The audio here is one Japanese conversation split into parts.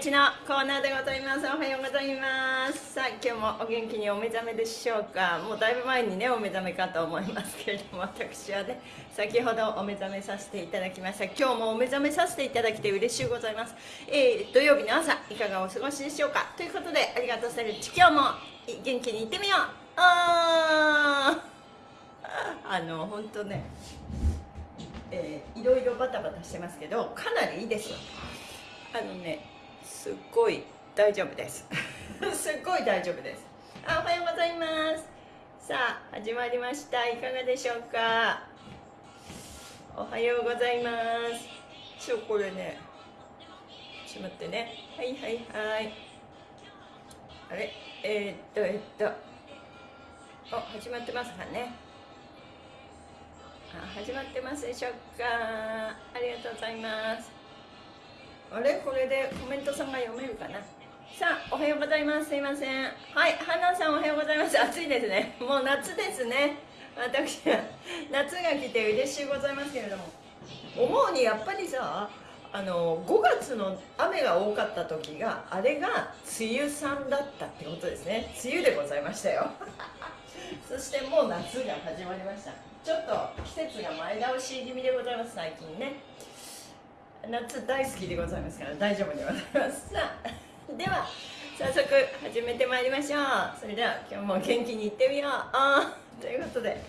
ッチのコーナーでございます。おはようございます。さあ今日もお元気にお目覚めでしょうか。もうだいぶ前にねお目覚めかと思いますけれども私はね先ほどお目覚めさせていただきました。今日もお目覚めさせていただきて嬉しゅうございます、えー、土曜日の朝いかがお過ごしでしょうか。ということでありがとうストレッチ今日も元気にいってみよう。あー。あの本当ねえー、いろいろバタバタしてますけどかなりいいですよ。あのねすっごい大丈夫です。すっごい大丈夫です。あおはようございます。さあ始まりました。いかがでしょうか？おはようございます。ちょこれね。ちょっと待ってね。はいはいはい。あれ？えー、っとえー、っと。お始まってますかね？始まってますでしょうか？ありがとうございますあれ？これでコメントさんが読めるかな？さあおはようございます。すいません。はい花さんおはようございます。暑いですね。もう夏ですね。私は。夏が来て嬉しいございますけれども。思うにやっぱりさあの5月の雨が多かった時があれが梅雨さんだったってことですね。梅雨でございましたよ。そしてもう夏が始まりました。ちょっと季節が前倒し気味でございます最近ね。夏大好きでございますから大丈夫でございます。さあでは早速始めてまいりましょう。それでは今日も元気にいってみよう。あということで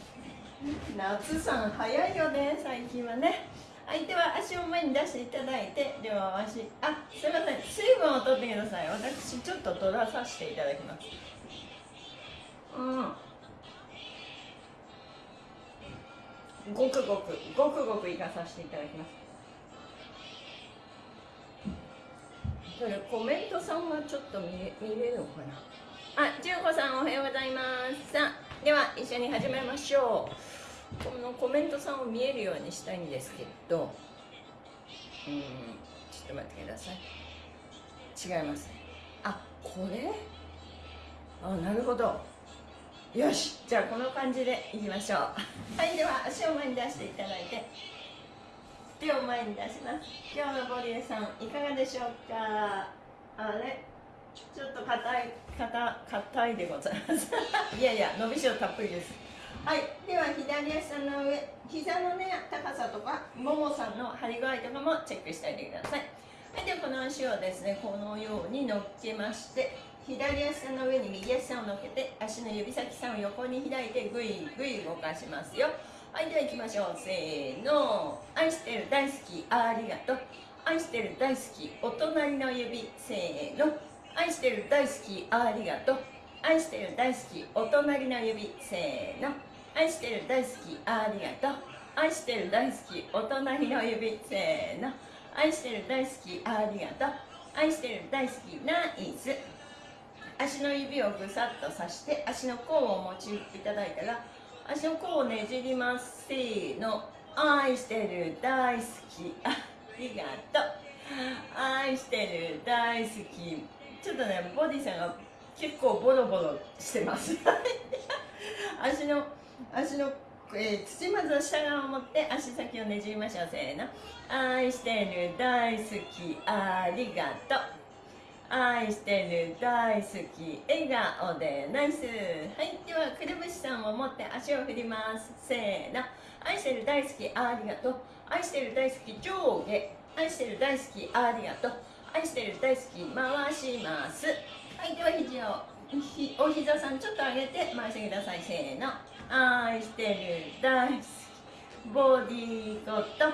夏さん早いよね最近はね。相手は足を前に出していただいて両足あすいません水分を取ってください。私ちょっと取らさせていただきます。うん。ごくごくごくごくいかさせていただきます。コメントさんはちょっと見れ見れるのかな？あ、じゅうこさんおはようございます。さあでは一緒に始めましょう。このコメントさんを見えるようにしたいんですけど。うんちょっと待ってください。違いますあ、これ？あ、なるほど。よしじゃあこの感じでいきましょう。はいでは足を前に出していただいて。手を前に出します。今日のボリエさんいかがでしょうか？あれ？ちょっと硬い硬硬いでございます。いやいや伸びしろたっぷりです。はい。では左足の上膝のね高さとかももさんの張り具合とかもチェックしておいてください。はい。ではこの足をですねこのように乗っけまして左足の上に右足を乗っけて足の指先さんを横に開いてぐいぐい動かしますよ。はいでは行きましょう。せーの。愛してる大好きありがとう。愛してる大好きお隣の指。せーの。愛してる大好きありがとう。愛してる大好きお隣の指。せーの。愛してる大好きありがとう。愛してる大好きお隣の指。せーの。愛してる大好きありがとう。愛してる大好きナイス。足の指をぐさっとさして足の甲を持ちいただいたら足の甲をねじりますせーの。愛してる大好き。ありがとう。愛してる大好き。ちょっとねボディさんが結構ボロボロしてます。足の足の、えー、土まず下側を持って足先をねじりましょう。せーの。愛してる大好き。ありがとう。愛してる大好き笑顔でナイス。はいではくるぶしさんを持って足を振ります。せーの。愛してる大好きありがとう。愛してる大好き上下。愛してる大好きありがとう。愛してる大好き回します。はいでは肘をひお膝さんちょっと上げて回してください。せーの。愛してる大好きボディーコット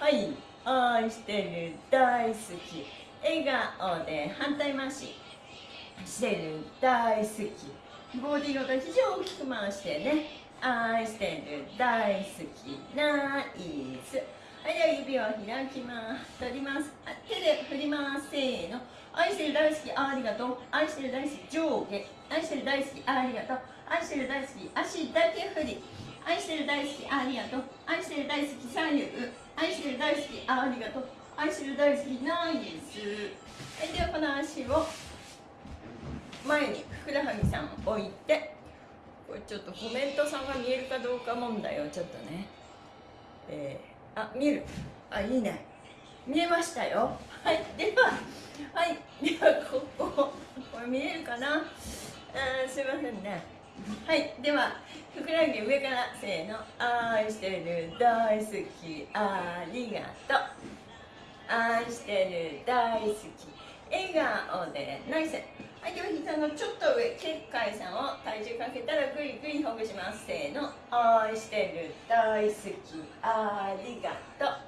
はい愛してる大好き笑顔で反対回し。してる大好き。ボディごと肘を大きく回してね。愛してる大好き。ナイス。はいでは指を開きます。取ります。手で振りますせーの。愛してる大好きありがとう。愛してる大好き上下。愛してる大好きありがとう。愛してる大好き足だけ振り。愛してる大好きありがとう。愛してる大好き左右。愛してる大好きありがとう。愛してる大好きナイス。はいではこの足を前にふくらはぎさん置いてこれちょっとコメントさんが見えるかどうか問題をちょっとね。えー、あ見える。あいいね。見えましたよ。はいでははいではこここれ見えるかな？あすいませんね。はいではふくらはぎ上からせーの。愛してる大好きありがとう。愛してる大好き笑顔でナイスはいでは膝のちょっと上結界さんを体重かけたらぐいぐいほぐします。せーの。愛してる大好きありがとう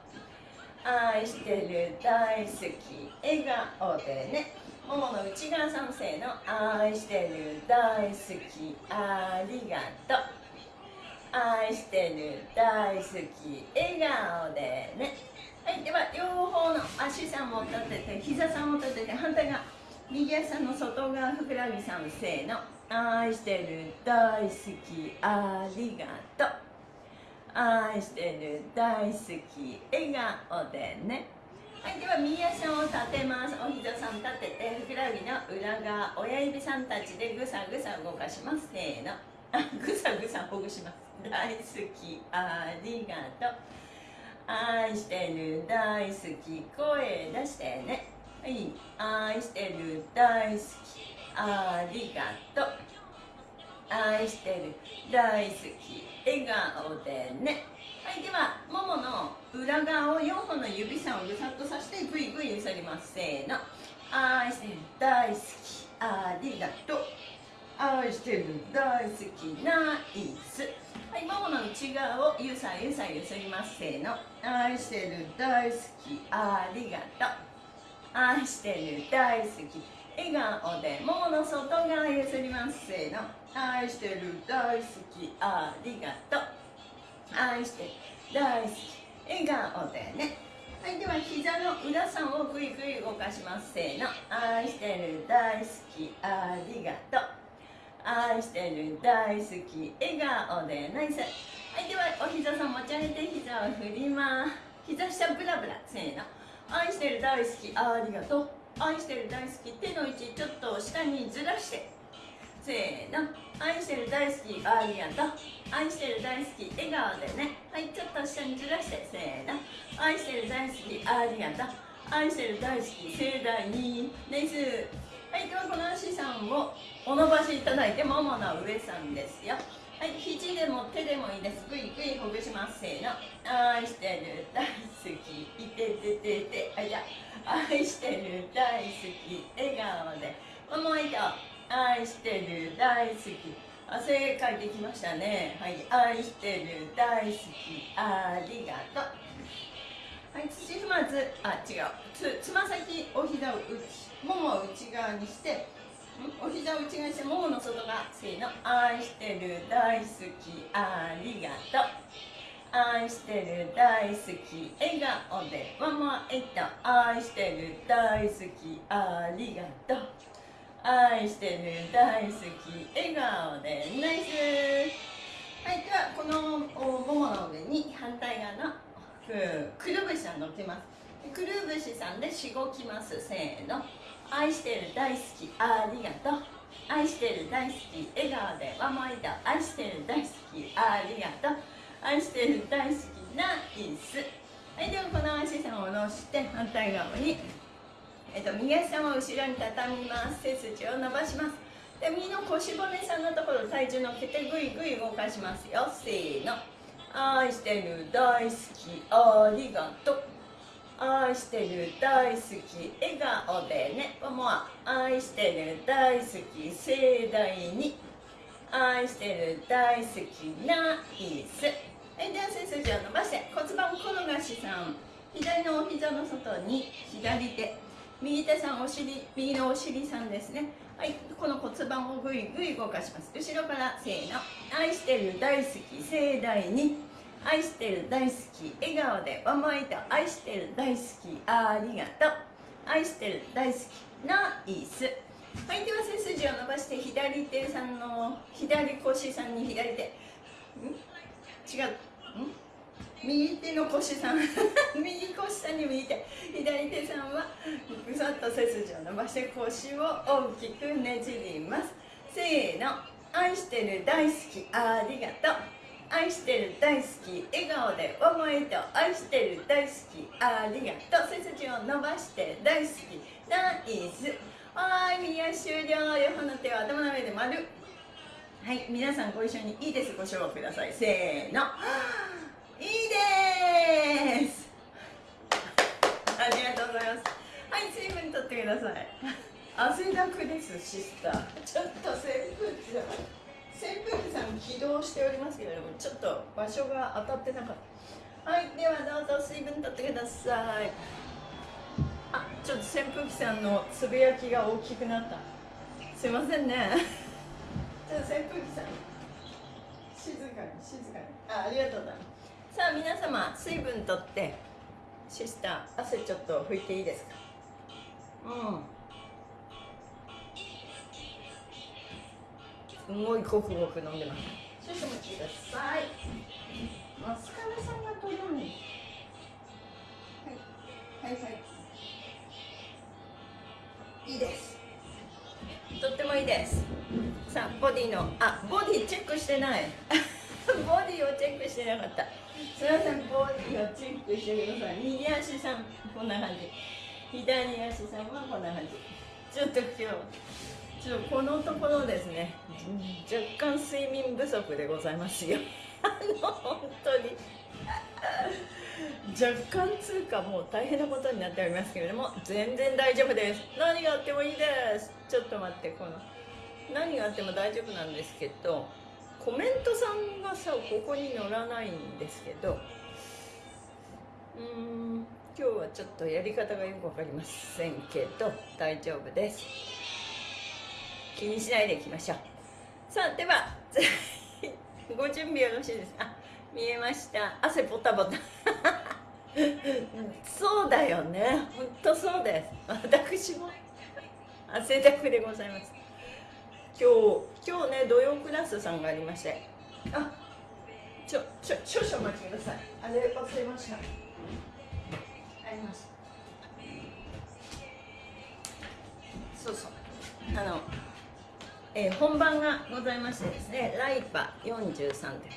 愛してる大好き笑顔でね。ももの内側さんせーの。愛してる大好きありがとう。愛してる大好き笑顔でね。はいでは両方の足さんも立てて膝さんも立てて反対側右足の外側ふくらはぎさんせーの愛してる大好きありがとう愛してる大好き笑顔でね。はいでは右足を立てます。お膝さん立ててふくらはぎの裏側親指さんたちでぐさぐさ動かします。せーの。あぐさぐさほぐします。大好きありがとう。愛してる大好き声出してねはい愛してる大好きありがとう愛してる大好き笑顔でねはい。ではももの裏側を4本の指さんをぐさっとさしてぐいぐい揺さります。せーの愛してる大好きありがとう愛してる大好きナイスはいももの内側をゆさゆさゆすります。せーの。愛してる大好きありがとう。愛してる大好き笑顔でももの外側ゆすります。せーの。愛してる大好きありがとう。愛してる大好き笑顔でね。はいでは膝の裏さんをぐいぐい動かします。せーの。愛してる大好きありがとう愛してる大好き笑顔でナイス。はいではお膝さん持ち上げて膝を振ります。膝下ブラブラ。せーの。愛してる大好きありがと。う愛してる大好き手の位置ちょっと下にずらして。せーの。愛してる大好きありがと。う愛してる大好き笑顔でね。はいちょっと下にずらして。せーの。愛してる大好きありがと。う愛してる大好き盛大に。ナイス。はいではこの足さんをお伸ばしいただいてももの上さんですよ。はい肘でも手でもいいです。ぐいぐいほぐします。せーの。愛してる大好き。いてててて。あじゃ愛してる大好き。笑顔で。もう一度。愛してる大好き。汗かいてきましたね。はい。愛してる大好き。ありがとう。はい土踏まずあ違う。つつま先お膝を内ももを内側にしてお膝を内側にしてももの外側せーの。愛してる大好きありがとう。愛してる大好き笑顔でママえっと愛してる大好きありがとう。愛してる大好き笑顔でナイス。はいではこのももの上に反対側のくるぶしさん乗ってます。くるぶしさんでしごきます。せーの。愛してる大好きありがとう。愛してる大好き笑顔でワンマイト愛してる大好きありがとう。愛してる大好きナイス。はいではこの足さんを下ろして反対側に。えっと、右足さんを後ろに畳みます。背筋を伸ばします。で右の腰骨さんのところ体重乗っけてぐいぐい動かしますよ。せーの。愛してる大好きありがと。う愛してる大好き笑顔でね。もう愛してる大好き盛大に。愛してる大好きナイス。はいでは背筋を伸ばして骨盤転がしさん。左のお膝の外に左手。右手さんお尻。右のお尻さんですね。はいこの骨盤をぐいぐい動かします。後ろからせーの。愛してる大好き盛大に。愛してる大好き笑顔でワンマイト愛してる大好きありがとう愛してる大好きナイスはいでは背筋を伸ばして左手さんの左腰さんに左手ん違うん右手の腰さん右腰さんに右手左手さんはぐさっと背筋を伸ばして腰を大きくねじりますせーの愛してる大好きありがとう。愛してる大好き笑顔で思いと愛してる大好きありがとう。背筋を伸ばして大好き。ナイス。はい右足終了。両方の手を頭の上で丸。はい皆さんご一緒にいいです。ご唱和ください。せーの。いいです。ありがとうございます。はい水分取ってください。汗だくですシスター。ちょっと扇風機さん。扇風機さん起動しておりますけれどもちょっと場所が当たってなかった。はいではどうぞ水分取ってください。あちょっと扇風機さんのつぶやきが大きくなった。すいませんね。ちょっと扇風機さん静かに静かに。あありがとうございます。さあ皆様水分取ってシスター汗ちょっと拭いていいですか？うんすごいごくごく飲んでます。少々お待ちください。マスカラさんが取らないはいはいはい。いいです。とってもいいです。さあボディのあボディチェックしてない。ボディをチェックしてなかった。すみませんボディをチェックしてください。右足さんこんな感じ。左足さんはこんな感じ。ちょっと今日ちょっとこのところですね。若干睡眠不足でございますよ。あの本当に。若干つうかもう大変なことになっておりますけれども全然大丈夫です。何があってもいいです。ちょっと待ってこの。何があっても大丈夫なんですけどコメントさんがさここに載らないんですけどうーん今日はちょっとやり方がよく分かりませんけど大丈夫です。気にしないでいきましょう。さあでは ご準備よろしいですか？見えました。汗ポタポタそうだよね。本当そうです私も。汗だくでございます。今日今日ね土曜クラスさんがありまして。あちょちょ少々お待ちください。あれ忘れました。あります。そうそう。あの、えー、本番がございましてですねライパ43で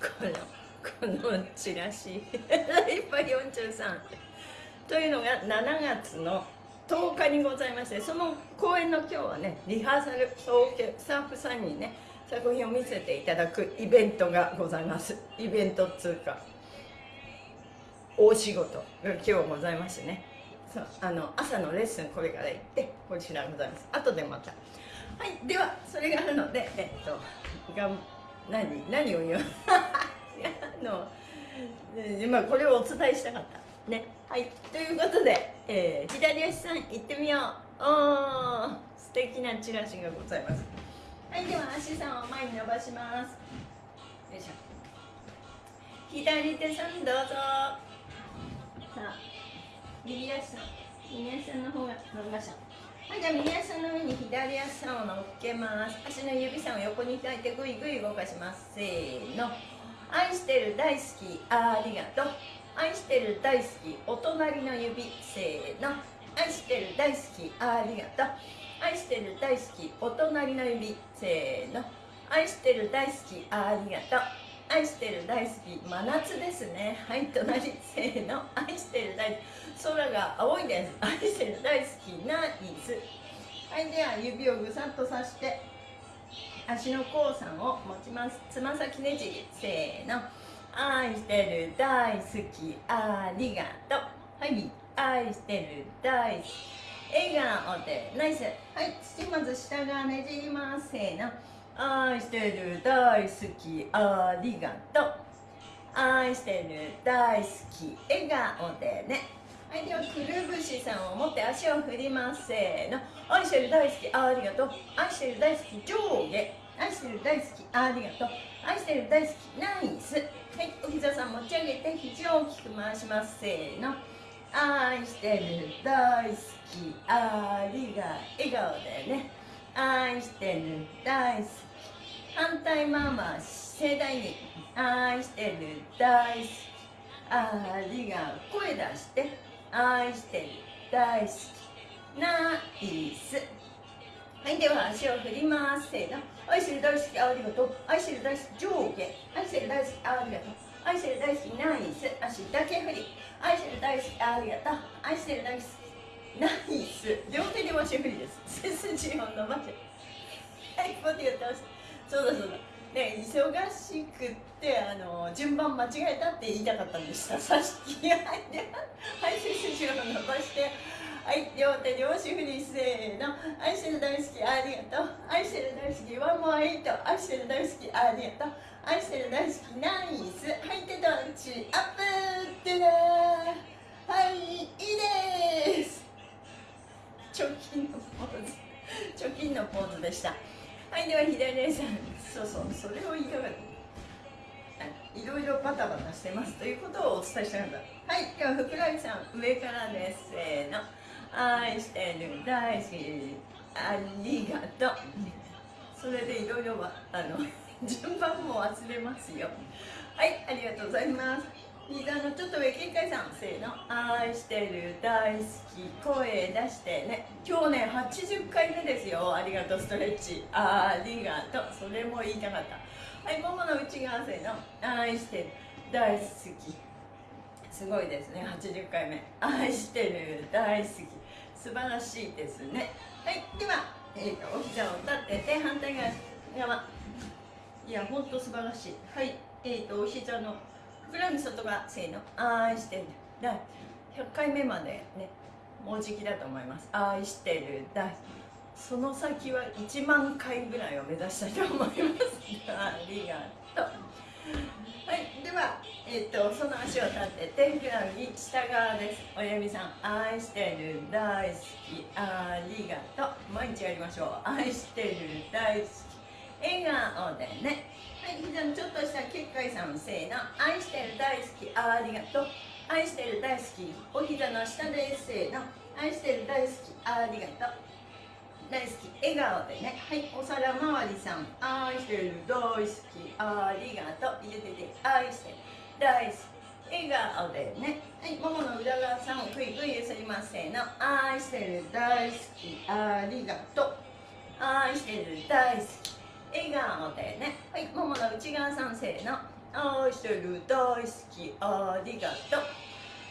このこのチラシ。ライパ43というのが7月の10日にございましてその公演の今日はねリハーサルスタッフさんにね作品を見せていただくイベントがございます。イベントっつうか大仕事が今日ございましてね。あの朝のレッスンこれから行ってこちらございます。後でまたはいではそれがあるのでえっとがん何何を言う？あの今これをお伝えしたかった。ね。はいということで、えー、左足さん行ってみよう。おー素敵なチラシがございます。はいでは足さんを前に伸ばします。よいしょ。左手さんどうぞ。さあ右足さん右足さんの方が伸びました。はいじゃあ右足の上に左足さんを乗っけます。足の指さんを横に開いてぐいぐい動かします。せーの。愛してる大好き。ありがとう。愛してる大好き。お隣の指。せーの。愛してる大好き。ありがとう。愛してる大好き。お隣の指。せーの。愛してる大好き。ありがとう。愛してる大好き真夏ですね。はい隣せーの。愛してる大好き。空が青いです。愛してる大好きナイスはいでは指をぐさっとさして足の甲さんを持ちます。つま先ねじり。せーの。愛してる大好き。ありがとう。はい。愛してる大好き。笑顔で。ナイス。はい土まず下側ねじります。せーの。愛してる大好きありがとう。愛してる大好き笑顔でね。はいではくるぶしさんを持って足を振りますせーの。愛してる大好きありがとう。愛してる大好き上下。愛してる大好きありがとう。愛してる大好きナイス。はいお膝さん持ち上げて肘を大きく回しますせーの。愛してる大好きありがとう。笑顔でね。愛してる大好き反対回し盛大に愛してる大好き。ありが声出して愛してる大好き。ナイス。はいでは足を振りますせーの。愛してる大好きありがとう。愛してる大好き上下愛してる大好きありがとう。愛してる大好きナイス。足だけ振り。愛してる大好きありがとう。愛してる大好きナイス。両手で足振りです。背筋を伸ばしてはいポテトそうだそうだ。ね忙しくってあの順番間違えたって言いたかったんで したさしきはいはい背筋を伸ばしてはい両手両足振りせーの。愛してる大好きありがとう。愛してる大好きワンモアイト愛してる大好きありがとう。愛してる大好きナイス。はい手と内アップってねはいいいです。貯金のポーズ。貯金のポーズでした。はいでは左姉さん。そうそうそれを言いたかったいろいろバタバタしてますということをお伝えしたかったはいではふくらはぎさん上からです。せーの愛してる。大好きありがとう。それでいろいろあの 順番も忘れますよ。はいありがとうございます。膝のちょっと上警戒さんせーの。愛してる大好き。声出してね。今日ね80回目ですよ。ありがとうストレッチ。ありがとう。それも言いたかった。はいももの内側せーの。愛してる大好き。すごいですね。80回目。愛してる大好き。素晴らしいですね。はいでは、えーと、お膝を立てて反対側。いやほんと素晴らしい。はいえーと、お膝のふくらはぎ外側せーの？愛してる。だ100回目までねもうじきだと思います。愛してる。だその先は1万回ぐらいを目指したいと思います。ありがとう。はい。ではえっ、とその足を立ててふくらはぎ下側です。親指さん愛してる。大好き。ありがとう。毎日やりましょう。愛してる。大好き笑顔でね。はい膝のちょっとした結界さんせーの愛してる大好きありがとう。愛してる大好きお膝の下ですせーの。愛してる大好きありがとう。大好き笑顔でね。はいお皿周りさん。愛してる大好きありがとう。入れてて愛してる。大好き笑顔でね。はいももの裏側さんをぐいぐい揺すりますせーの。愛してる大好きありがとう。愛してる大好き。笑顔でね。はいももの内側さんせーの愛してる大好きありがとう。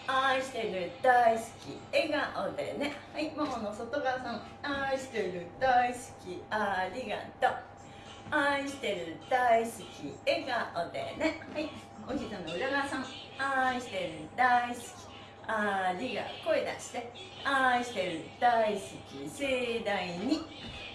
愛してる大好き笑顔でね。はいももの外側さん。愛してる大好きありがとう。愛してる大好き笑顔でね。はいお膝の裏側さん。愛してる大好きありが声出して。愛してる大好き盛大に。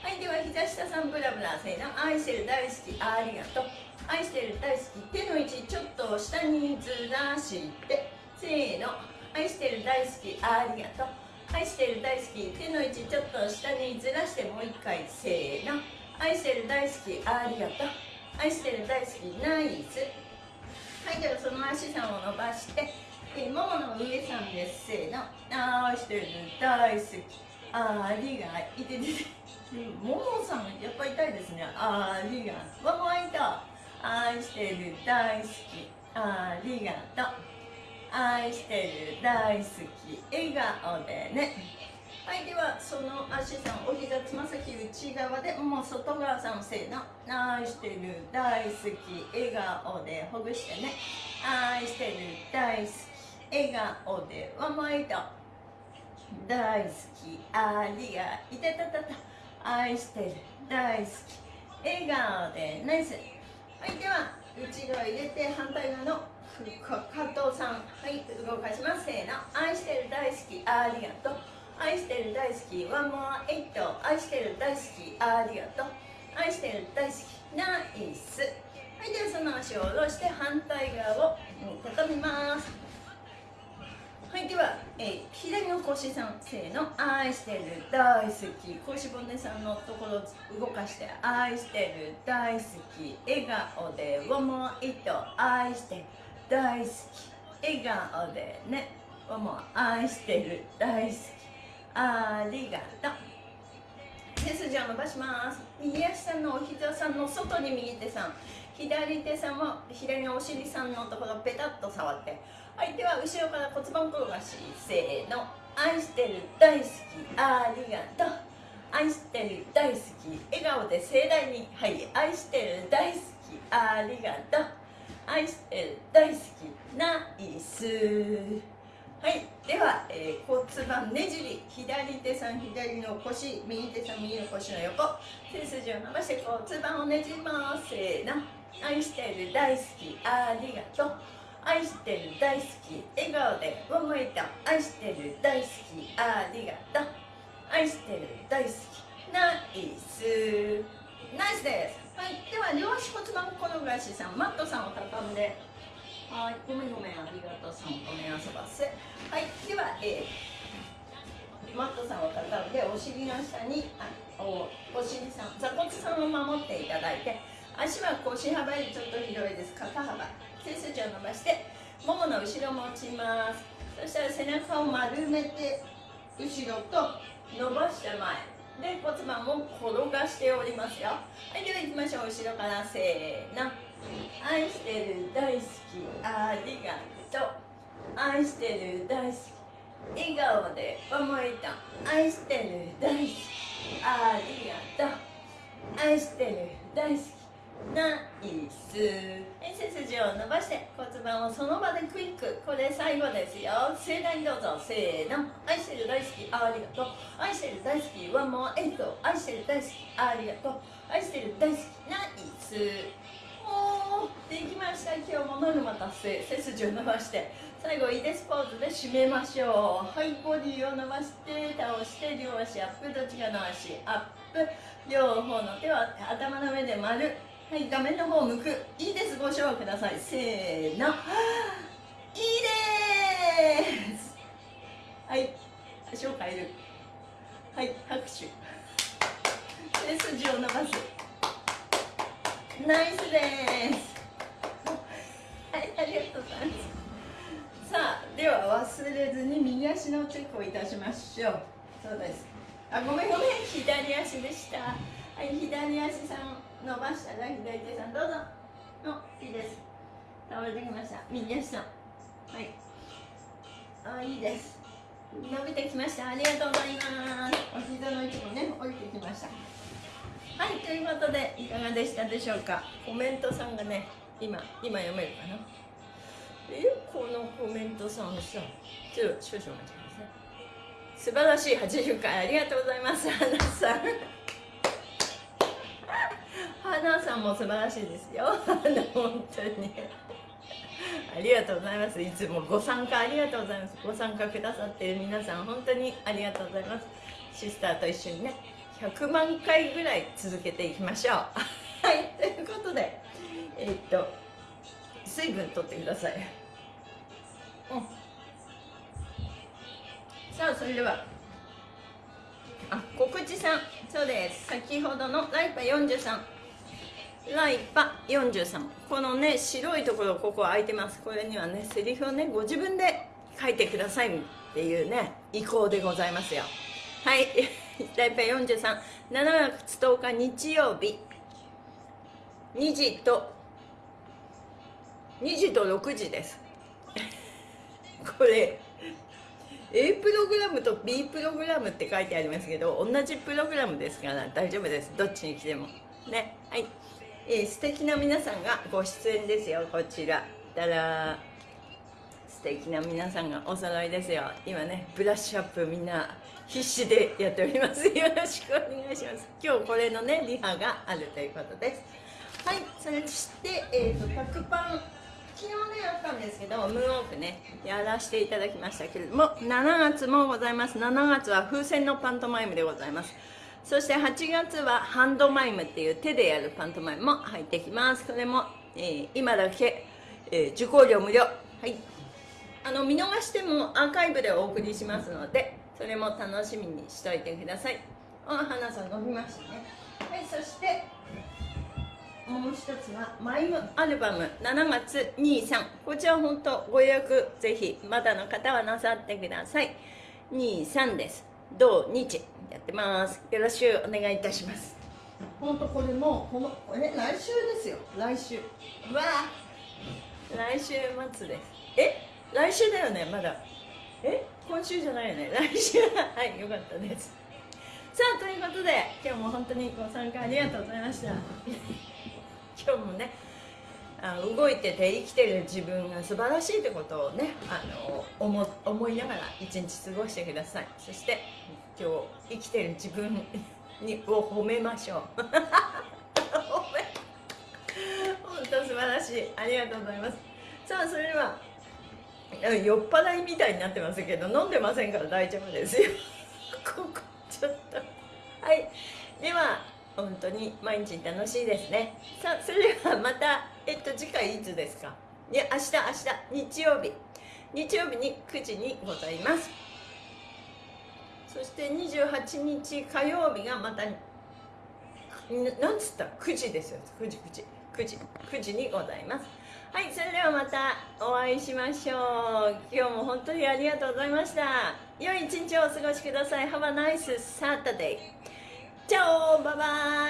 はいでは膝下さんブラブラせーの。愛してる大好きありがとう。愛してる大好き手の位置ちょっと下にずらして。せーの。愛してる大好きありがとう。愛してる大好き手の位置ちょっと下にずらしてもう一回せーの。愛してる大好きありがとう。愛してる大好きナイス。はいではその足さんを伸ばして。えももの上さんです。せーの。愛してる大好き。ありがい。ててももさんやっぱ痛いですね。ありがわもいた愛してる大好き。ありがとう。愛してる大好き。笑顔でね。はいではその足さんお膝つま先内側でもう外側さんせーの。愛してる大好き。笑顔でほぐしてね。愛してる大好き。笑顔でワンモイト大好きありがいたたたた愛してる大好き笑顔でナイスはいでは内側入れて反対側の加藤さんはい動かしますせーの愛してる大好きありがとう愛してる大好きワンモアエイト愛してる大好きありがとう愛してる大好きナイスはいではその足を下ろして反対側を畳みますはいでは、えー、左の腰さんせーの愛してる大好き。腰骨さんのところ動かして愛してる大好き笑顔でワンモアエイト愛してる大好き。笑顔でねもう愛してる。大好きありがとう。背筋を伸ばします右足さんのお膝さん。の外に右手さん左手さんも左のお尻さんのところペタッと触ってはいでは後ろから骨盤転がしせーの愛してる大好きありがとう。愛してる大好き笑顔で盛大にはい愛してる大好きありがとう。愛してる大好きナイス。はいでは、えー、骨盤ねじり左手さん左の腰右手さん右の腰の横。背筋を伸ばして骨盤をねじります。せーの。愛してる大好きありがとう。愛してる大好き笑顔で思いと愛してる大好きありがとう愛してる大好きナイス。ナイスです。はい。では両足骨盤転がしさんマットさんを畳んではいごめんごめんありがとうさん。ごめん遊ばせはいでは、えー、マットさんを畳んでお尻の下にあおお尻さん座骨さんを守って。いただいて足は腰幅よりちょっと広いです肩幅背筋を伸ばしてももの後ろも落ちます。そしたら背中を丸めて後ろと伸ばして前。で骨盤も転がしておりますよ。はいでは行きましょう。後ろからせーの。愛してる大好きありがとう。愛してる大好き笑顔で思いと愛してる大好きありがとう。愛してる大好き。ナイス。背筋を伸ばして骨盤をその場でクイック。これ最後ですよ。盛大にどうぞ。せーの。愛してる大好きありがとう。愛してる大好きワンモアエイト愛してる大好きありがとう。愛してる大好きナイス。おーできました。今日もノルマ達成。背筋を伸ばして。最後いいです。ポーズで締めましょう。はいボディを伸ばして倒して両足アップ。どっちかの足アップ。両方の手は頭の上で丸。はい画面の方を向く。いいです。ご唱和ください。せーの。いいです。はい。足を変える。はい拍手。背筋を伸ばす。ナイスです。はいありがとうございます。さあでは忘れずに右足のチェックをいたしましょう。そうです。あごめんごめん。左足でした。はい左足さん。伸ばしたら左手さんどうぞ。おいいです。倒れてきました。右足さん。はい。あいいです。伸びてきました。ありがとうございます。お膝の位置もね降りてきました。はいということでいかがでしたでしょうか。コメントさんがね今今読めるかな。えこのコメントさんさちょっと少々お待ちください。素晴らしい80回ありがとうございます花さん。花さんも素晴らしいですよ。本当に。ありがとうございます。いつもご参加ありがとうございます。ご参加くださっている皆さん本当にありがとうございます。シスターと一緒にね100万回ぐらい続けていきましょう。はいということでえー、っと水分とってください、うん、さあそれでは。あ告知さん。そうです。先ほどのライパ43ライパ43このね白いところここ空いてます。これにはねセリフをねご自分で書いてください。っていうね意向でございますよ。はい。ライパ437月10日日曜日。2時と2時と6時です。これ A プログラムと B プログラムって書いてありますけど同じプログラムですから大丈夫です。どっちに来ても。ね。はい。えー、素敵な皆さんがご出演ですよこちら。たら素敵な皆さんがお揃いですよ。今ねブラッシュアップみんな必死でやっております。よろしくお願いします。今日これのねリハがあるということです。はいそれして、えーと、100パン昨日ねあったんですけどムーンオークねやらせていただきましたけれども7月もございます。7月は風船のパントマイムでございます。そして8月はハンドマイムっていう手でやるパントマイムも入ってきます。これも、えー、今だけ、えー、受講料無料。はい。あの見逃してもアーカイブでお送りしますのでそれも楽しみにしといてください。あ花さん伸びましたね。はいそしてもう一つはマイムアルバム。7月23こちら本当ご予約ぜひまだの方はなさってください。23です。土日やってます。よろしくお願いいたします。本当これもこのえ来週ですよ。来週。うわ来週末です。え来週だよねまだ。え今週じゃないよね。来週はいよかったです。さあということで今日も本当にご参加ありがとうございました。今日もねあ動いてて生きてる自分が素晴らしいってことをねあの思思いながら一日過ごしてください。そして今日生きてる自分にを褒めましょう。褒め。本当素晴らしい。ありがとうございます。さあそれでは酔っ払いみたいになってますけど飲んでませんから大丈夫ですよ。ここちょっと。はい。では本当に毎日楽しいですね。さあそれではまた。えっと次回いつですか？いや明日明日。日曜日。日曜日に9時にございます。そして28日火曜日がまたなんつった？9時ですよ。9時9時。9時9時にございます。はいそれではまたお会いしましょう。今日も本当にありがとうございました。良い一日をお過ごしください。Have a nice Saturday チャオバイバイ。